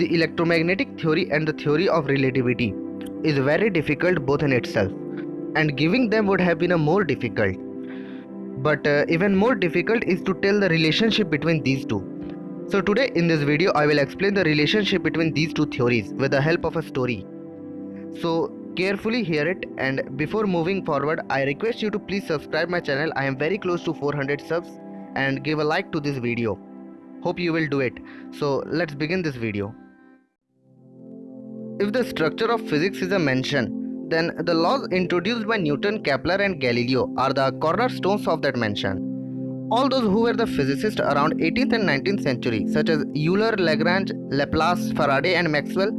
The electromagnetic theory and the theory of relativity is very difficult both in itself, and giving them would have been a more difficult. But uh, even more difficult is to tell the relationship between these two. So today in this video I will explain the relationship between these two theories with the help of a story. So carefully hear it and before moving forward I request you to please subscribe my channel I am very close to 400 subs and give a like to this video. Hope you will do it. So let's begin this video. If the structure of physics is a mention, then the laws introduced by Newton, Kepler and Galileo are the cornerstones of that mention. All those who were the physicists around 18th and 19th century such as Euler, Lagrange, Laplace, Faraday and Maxwell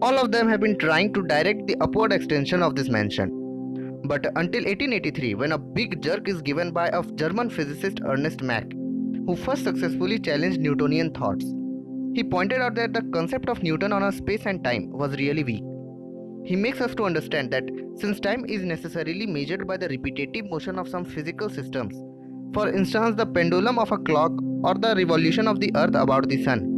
all of them have been trying to direct the upward extension of this mention. But until 1883 when a big jerk is given by a German physicist Ernest Mach who first successfully challenged Newtonian thoughts. He pointed out that the concept of Newton on a space and time was really weak. He makes us to understand that since time is necessarily measured by the repetitive motion of some physical systems, for instance the pendulum of a clock or the revolution of the earth about the sun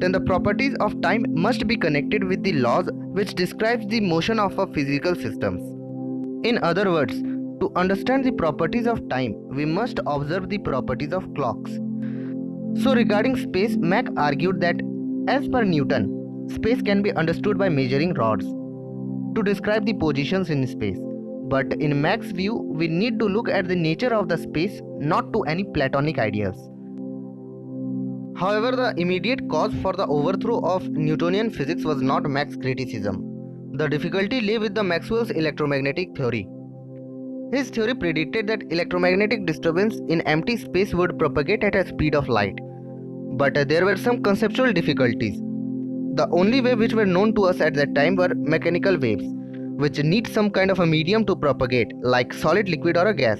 then the properties of time must be connected with the laws which describes the motion of a physical systems in other words to understand the properties of time we must observe the properties of clocks so regarding space Mach argued that as per Newton space can be understood by measuring rods to describe the positions in space but in Mach's view, we need to look at the nature of the space, not to any Platonic ideas. However, the immediate cause for the overthrow of Newtonian physics was not Mach's criticism. The difficulty lay with the Maxwell's electromagnetic theory. His theory predicted that electromagnetic disturbance in empty space would propagate at a speed of light. But uh, there were some conceptual difficulties. The only wave which were known to us at that time were mechanical waves which need some kind of a medium to propagate like solid liquid or a gas.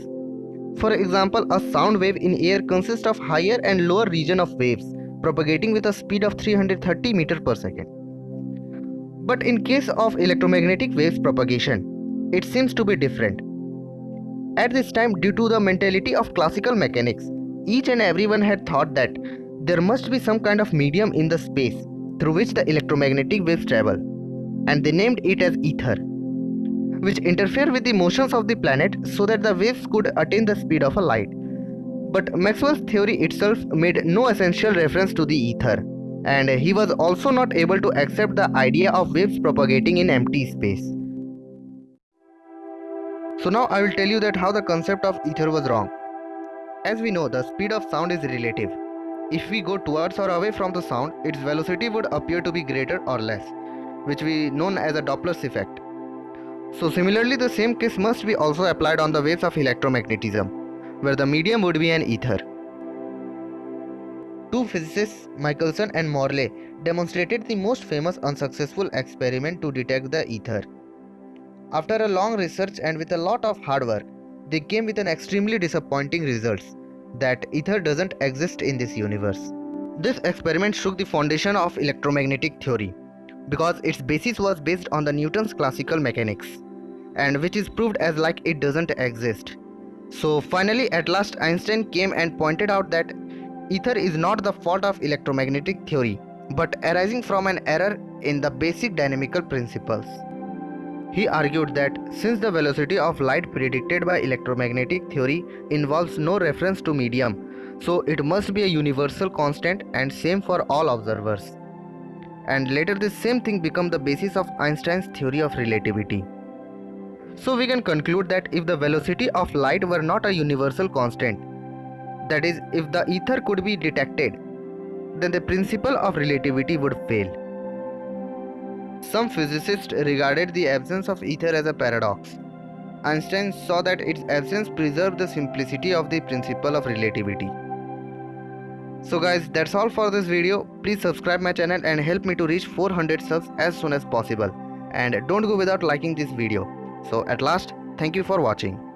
For example, a sound wave in air consists of higher and lower region of waves propagating with a speed of 330 meter per second. But in case of electromagnetic waves propagation, it seems to be different. At this time, due to the mentality of classical mechanics, each and everyone had thought that there must be some kind of medium in the space through which the electromagnetic waves travel, and they named it as ether which interfered with the motions of the planet so that the waves could attain the speed of a light. But Maxwell's theory itself made no essential reference to the ether, and he was also not able to accept the idea of waves propagating in empty space. So now I will tell you that how the concept of ether was wrong. As we know, the speed of sound is relative. If we go towards or away from the sound, its velocity would appear to be greater or less, which we known as a Doppler's effect. So similarly the same case must be also applied on the waves of electromagnetism, where the medium would be an ether. Two physicists, Michelson and Morley, demonstrated the most famous unsuccessful experiment to detect the ether. After a long research and with a lot of hard work, they came with an extremely disappointing results that ether doesn't exist in this universe. This experiment shook the foundation of electromagnetic theory because its basis was based on the Newton's classical mechanics and which is proved as like it doesn't exist. So finally at last Einstein came and pointed out that ether is not the fault of electromagnetic theory but arising from an error in the basic dynamical principles. He argued that since the velocity of light predicted by electromagnetic theory involves no reference to medium, so it must be a universal constant and same for all observers and later this same thing become the basis of Einstein's theory of relativity. So we can conclude that if the velocity of light were not a universal constant, that is if the ether could be detected, then the principle of relativity would fail. Some physicists regarded the absence of ether as a paradox. Einstein saw that its absence preserved the simplicity of the principle of relativity. So guys that's all for this video. Please subscribe my channel and help me to reach 400 subs as soon as possible. And don't go without liking this video. So at last thank you for watching.